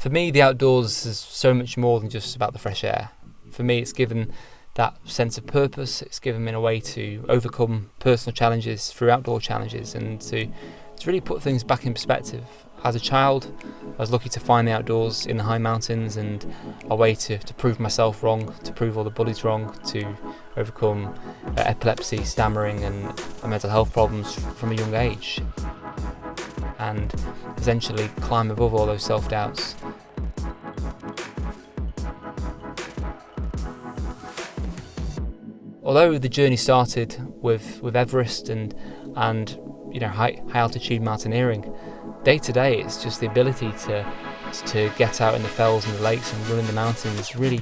For me, the outdoors is so much more than just about the fresh air. For me, it's given that sense of purpose. It's given me a way to overcome personal challenges through outdoor challenges and to, to really put things back in perspective. As a child, I was lucky to find the outdoors in the high mountains and a way to, to prove myself wrong, to prove all the bullies wrong, to overcome uh, epilepsy, stammering, and mental health problems from a young age. And essentially climb above all those self although the journey started with, with Everest and and you know high, high altitude mountaineering, day to day it's just the ability to to get out in the fells and the lakes and run in the mountains really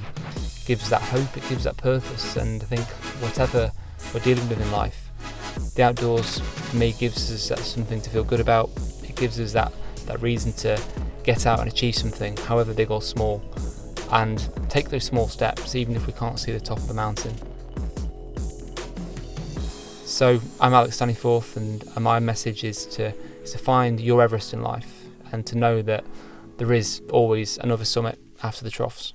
gives that hope, it gives that purpose, and I think whatever we're dealing with in life, the outdoors for me gives us that something to feel good about. It gives us that that reason to get out and achieve something, however big or small, and take those small steps, even if we can't see the top of the mountain. So I'm Alex Staniforth and uh, my message is to, is to find your Everest in life and to know that there is always another summit after the troughs.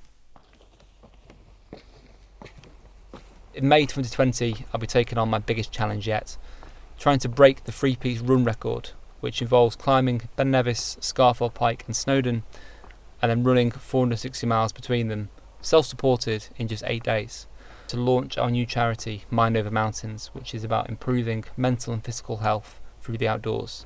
In May 2020 I'll be taking on my biggest challenge yet, trying to break the three peaks run record which involves climbing Ben Nevis, Scafell Pike and Snowdon and then running 460 miles between them, self-supported in just 8 days to launch our new charity, Mind Over Mountains, which is about improving mental and physical health through the outdoors.